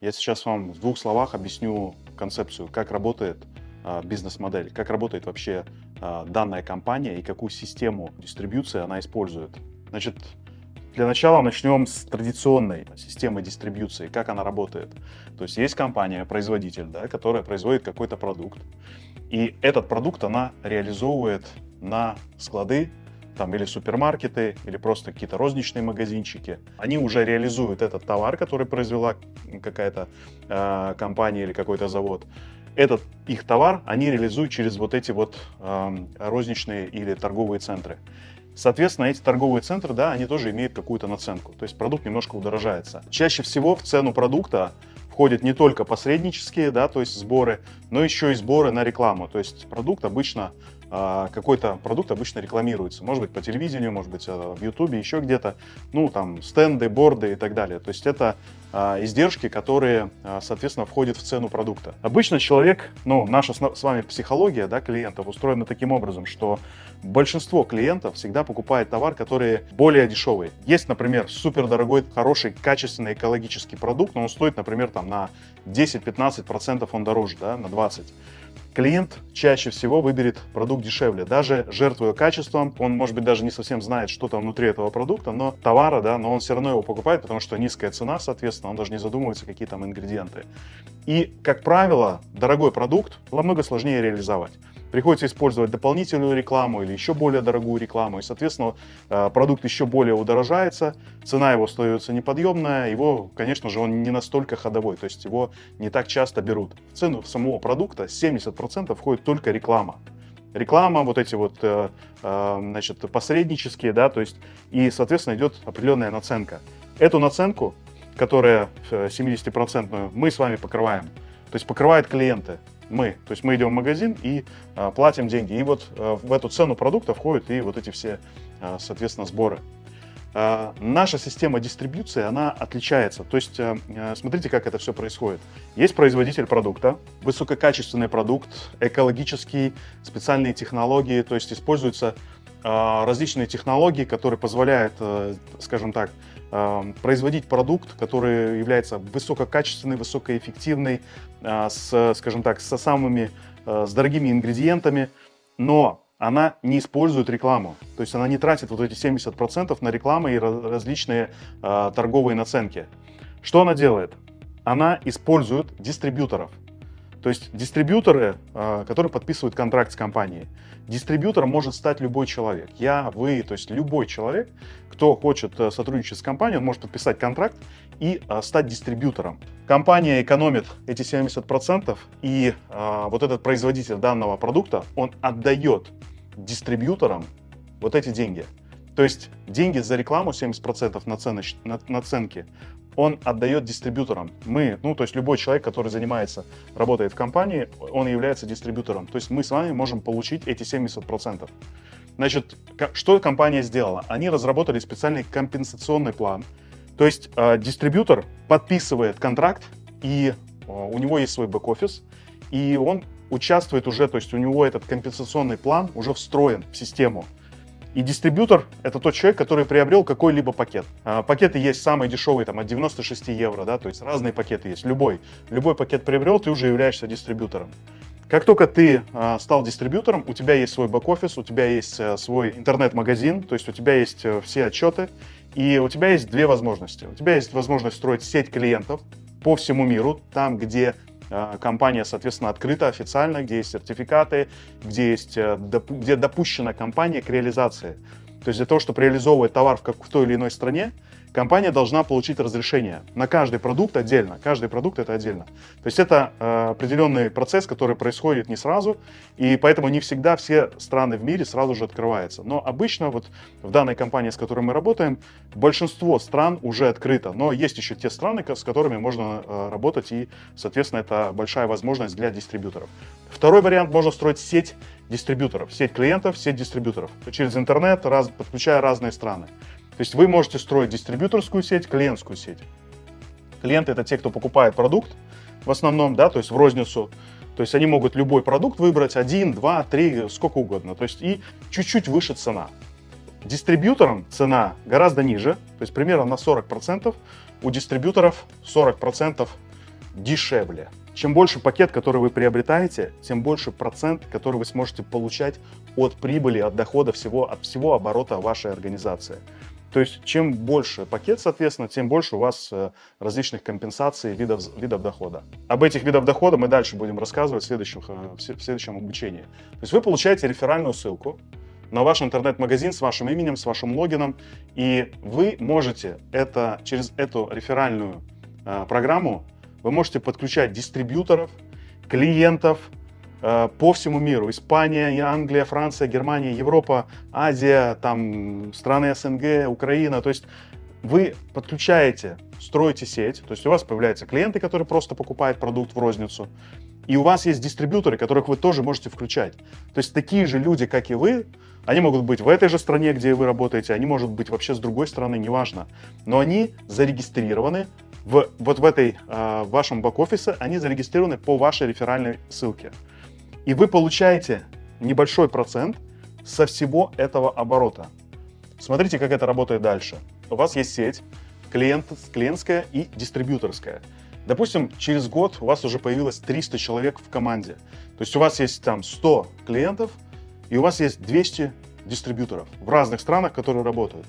Я сейчас вам в двух словах объясню концепцию, как работает а, бизнес-модель, как работает вообще а, данная компания и какую систему дистрибьюции она использует. Значит, для начала начнем с традиционной системы дистрибьюции, как она работает. То есть есть компания, производитель, да, которая производит какой-то продукт, и этот продукт она реализовывает на склады там или супермаркеты, или просто какие-то розничные магазинчики, они уже реализуют этот товар, который произвела какая-то э, компания или какой-то завод. Этот их товар они реализуют через вот эти вот э, розничные или торговые центры. Соответственно, эти торговые центры, да, они тоже имеют какую-то наценку, то есть продукт немножко удорожается. Чаще всего в цену продукта входят не только посреднические, да, то есть сборы, но еще и сборы на рекламу. То есть продукт обычно какой-то продукт обычно рекламируется. Может быть, по телевидению, может быть, а, в Ютубе, еще где-то. Ну, там, стенды, борды и так далее. То есть это а, издержки, которые, соответственно, входят в цену продукта. Обычно человек, ну, наша с вами психология, да, клиентов устроена таким образом, что большинство клиентов всегда покупает товар, который более дешевый. Есть, например, супер дорогой, хороший, качественный экологический продукт, но он стоит, например, там на 10-15% он дороже, да, на 20% клиент чаще всего выберет продукт дешевле, даже жертвуя качеством, он, может быть, даже не совсем знает, что там внутри этого продукта, но товара, да, но он все равно его покупает, потому что низкая цена, соответственно, он даже не задумывается, какие там ингредиенты. И, как правило, дорогой продукт намного сложнее реализовать приходится использовать дополнительную рекламу или еще более дорогую рекламу, и, соответственно, э, продукт еще более удорожается, цена его остается неподъемная, его, конечно же, он не настолько ходовой, то есть его не так часто берут. В цену самого продукта 70% входит только реклама. Реклама, вот эти вот, э, э, значит, посреднические, да, то есть, и, соответственно, идет определенная наценка. Эту наценку, которая 70% мы с вами покрываем, то есть покрывает клиенты мы. То есть мы идем в магазин и а, платим деньги. И вот а, в эту цену продукта входят и вот эти все, а, соответственно, сборы. А, наша система дистрибьюции, она отличается. То есть а, смотрите, как это все происходит. Есть производитель продукта, высококачественный продукт, экологический, специальные технологии, то есть используются а, различные технологии, которые позволяют, э, скажем так, а, производить продукт, который является высококачественный, высокоэффективный, а, с, скажем так, со самыми, с дорогими ингредиентами, но она не использует рекламу. То есть она не тратит вот эти 70% на рекламу и различные торговые наценки. Что она делает? Она использует дистрибьюторов. То есть дистрибьюторы, а, которые подписывают контракт с компанией. Дистрибьютором может стать любой человек. Я, вы, то есть любой человек, кто хочет э, сотрудничать с компанией, он может подписать контракт и а, стать дистрибьютором. Компания экономит эти 70%, и а, вот этот производитель данного продукта, он отдает дистрибьюторам вот эти деньги. То есть деньги за рекламу 70% наценоч... наценки он отдает дистрибьюторам. Мы, ну то есть любой человек, который занимается, работает в компании, он является дистрибьютором. То есть мы с вами можем получить эти 70%. Значит, что компания сделала? Они разработали специальный компенсационный план. То есть э, дистрибьютор подписывает контракт, и э, у него есть свой бэк-офис, и он участвует уже, то есть у него этот компенсационный план уже встроен в систему. И дистрибьютор — это тот человек, который приобрел какой-либо пакет. А, пакеты есть самые дешевые, там, от 96 евро, да, то есть разные пакеты есть, любой. Любой пакет приобрел, ты уже являешься дистрибьютором. Как только ты а, стал дистрибьютором, у тебя есть свой бэк-офис, у тебя есть а, свой интернет-магазин, то есть у тебя есть а, все отчеты, и у тебя есть две возможности. У тебя есть возможность строить сеть клиентов по всему миру, там, где Э, компания, соответственно, открыта официально, где есть сертификаты, где, есть, э, где допущена компания к реализации. То есть для того, чтобы реализовывать товар в, как, в той или иной стране, компания должна получить разрешение на каждый продукт отдельно. Каждый продукт это отдельно. То есть это э, определенный процесс, который происходит не сразу, и поэтому не всегда все страны в мире сразу же открываются. Но обычно вот в данной компании, с которой мы работаем, большинство стран уже открыто, но есть еще те страны, с которыми можно э, работать, и, соответственно, это большая возможность для дистрибьюторов. Второй вариант, можно строить сеть дистрибьюторов, сеть клиентов, сеть дистрибьюторов, через интернет, раз, подключая разные страны. То есть вы можете строить дистрибьюторскую сеть, клиентскую сеть. Клиенты — это те, кто покупает продукт в основном, да, то есть в розницу. То есть они могут любой продукт выбрать, один, два, три, сколько угодно. То есть и чуть-чуть выше цена. Дистрибьюторам цена гораздо ниже, то есть примерно на 40%. У дистрибьюторов 40% дешевле. Чем больше пакет, который вы приобретаете, тем больше процент, который вы сможете получать от прибыли, от дохода всего, от всего оборота вашей организации. То есть чем больше пакет, соответственно, тем больше у вас э, различных компенсаций видов, видов дохода. Об этих видах дохода мы дальше будем рассказывать в следующем, э, в следующем обучении. То есть вы получаете реферальную ссылку на ваш интернет-магазин с вашим именем, с вашим логином, и вы можете это, через эту реферальную э, программу вы можете подключать дистрибьюторов, клиентов по всему миру. Испания, Англия, Франция, Германия, Европа, Азия, там страны СНГ, Украина. То есть вы подключаете, строите сеть, то есть у вас появляются клиенты, которые просто покупают продукт в розницу, и у вас есть дистрибьюторы, которых вы тоже можете включать. То есть такие же люди, как и вы, они могут быть в этой же стране, где вы работаете, они могут быть вообще с другой стороны, неважно. Но они зарегистрированы в, вот в этой э, вашем бэк-офисе, они зарегистрированы по вашей реферальной ссылке. И вы получаете небольшой процент со всего этого оборота. Смотрите, как это работает дальше. У вас есть сеть клиент, клиентская и дистрибьюторская. Допустим, через год у вас уже появилось 300 человек в команде. То есть у вас есть там 100 клиентов, и у вас есть 200 дистрибьюторов в разных странах, которые работают.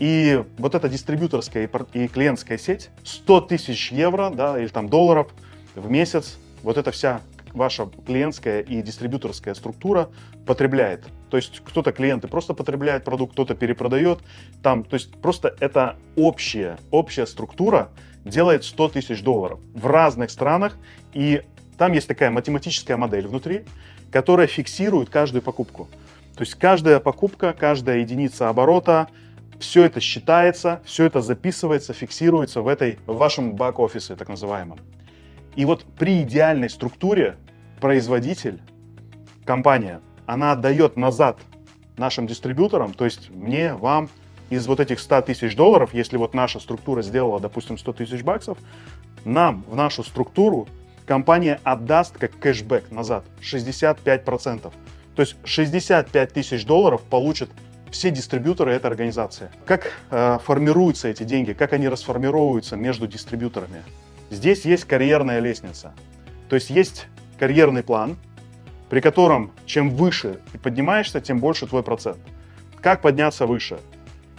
И вот эта дистрибьюторская и клиентская сеть, 100 тысяч евро да, или там долларов в месяц, вот эта вся ваша клиентская и дистрибьюторская структура потребляет. То есть кто-то клиенты просто потребляет продукт, кто-то перепродает. Там, то есть просто это общая, общая структура делает 100 тысяч долларов в разных странах. И там есть такая математическая модель внутри, которая фиксирует каждую покупку. То есть каждая покупка, каждая единица оборота, все это считается, все это записывается, фиксируется в, этой, в вашем бэк-офисе, так называемом. И вот при идеальной структуре производитель, компания, она отдает назад нашим дистрибьюторам, то есть мне, вам, из вот этих 100 тысяч долларов, если вот наша структура сделала, допустим, 100 тысяч баксов, нам в нашу структуру компания отдаст как кэшбэк назад 65%. То есть 65 тысяч долларов получат все дистрибьюторы этой организации. Как э, формируются эти деньги, как они расформировываются между дистрибьюторами? Здесь есть карьерная лестница. То есть есть карьерный план, при котором чем выше ты поднимаешься, тем больше твой процент. Как подняться выше?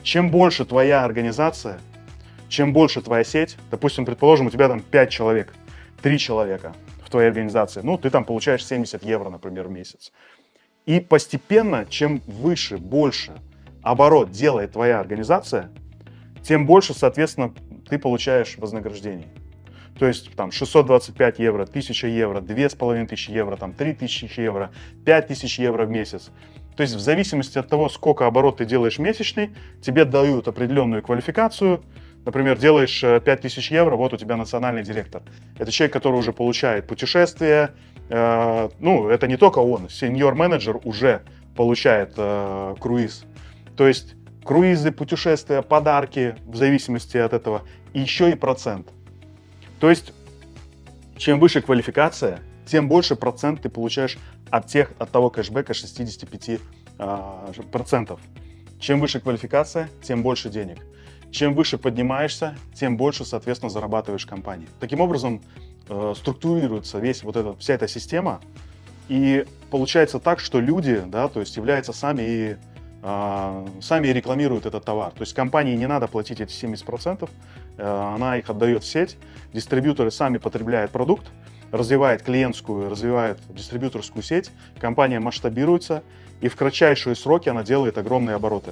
Чем больше твоя организация, чем больше твоя сеть, допустим, предположим, у тебя там 5 человек, 3 человека в твоей организации, ну, ты там получаешь 70 евро, например, в месяц. И постепенно, чем выше, больше оборот делает твоя организация, тем больше, соответственно, ты получаешь вознаграждений. То есть там 625 евро, 1000 евро, 2500 евро, там 3000 евро, 5000 евро в месяц. То есть в зависимости от того, сколько оборот ты делаешь месячный, тебе дают определенную квалификацию. Например, делаешь 5000 э, евро, вот у тебя национальный директор. Это человек, который уже получает путешествия, Э, ну, это не только он, сеньор-менеджер уже получает э, круиз. То есть круизы, путешествия, подарки, в зависимости от этого, и еще и процент. То есть, чем выше квалификация, тем больше процент ты получаешь от, тех, от того кэшбэка 65%. Э, процентов. Чем выше квалификация, тем больше денег. Чем выше поднимаешься, тем больше, соответственно, зарабатываешь компании. Таким образом, э, структурируется весь вот эта, вся эта система, и получается так, что люди, да, то есть являются сами и сами рекламируют этот товар. То есть компании не надо платить эти 70%, э, она их отдает в сеть, дистрибьюторы сами потребляют продукт, развивает клиентскую, развивает дистрибьюторскую сеть, компания масштабируется, и в кратчайшие сроки она делает огромные обороты.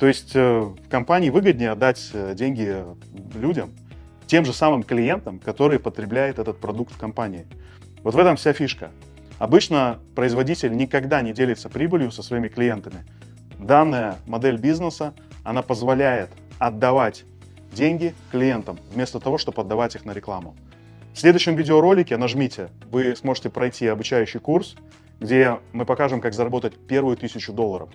То есть э, компании выгоднее отдать э, деньги людям, тем же самым клиентам, которые потребляют этот продукт в компании. Вот в этом вся фишка. Обычно производитель никогда не делится прибылью со своими клиентами. Данная модель бизнеса, она позволяет отдавать деньги клиентам, вместо того, чтобы отдавать их на рекламу. В следующем видеоролике нажмите, вы сможете пройти обучающий курс, где мы покажем, как заработать первую тысячу долларов.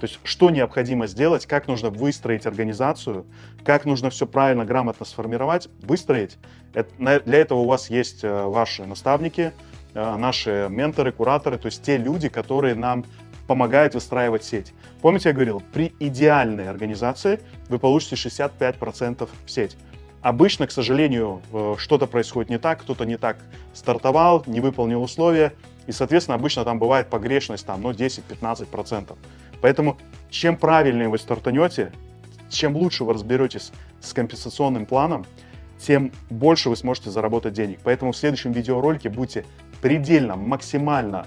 То есть, что необходимо сделать, как нужно выстроить организацию, как нужно все правильно, грамотно сформировать, выстроить. Для этого у вас есть э, ваши наставники, э, наши менторы, кураторы, то есть те люди, которые нам помогают выстраивать сеть. Помните, я говорил, при идеальной организации вы получите 65% в сеть. Обычно, к сожалению, э, что-то происходит не так, кто-то не так стартовал, не выполнил условия, и, соответственно, обычно там бывает погрешность там, ну, 10-15%. Поэтому чем правильнее вы стартанете, чем лучше вы разберетесь с компенсационным планом, тем больше вы сможете заработать денег. Поэтому в следующем видеоролике будьте предельно, максимально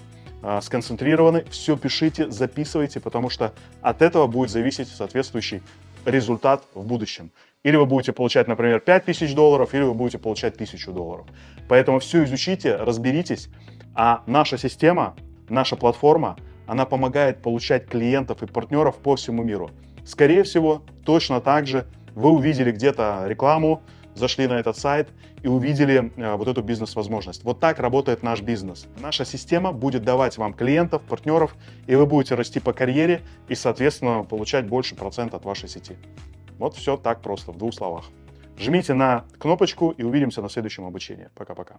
сконцентрированы, все пишите, записывайте, потому что от этого будет зависеть соответствующий результат в будущем. Или вы будете получать, например, 5000 долларов, или вы будете получать 1000 долларов. Поэтому все изучите, разберитесь, а наша система, наша платформа, она помогает получать клиентов и партнеров по всему миру. Скорее всего, точно так же вы увидели где-то рекламу, зашли на этот сайт и увидели э, вот эту бизнес-возможность. Вот так работает наш бизнес. Наша система будет давать вам клиентов, партнеров, и вы будете расти по карьере и, соответственно, получать больше процент от вашей сети. Вот все так просто, в двух словах. Жмите на кнопочку и увидимся на следующем обучении. Пока-пока.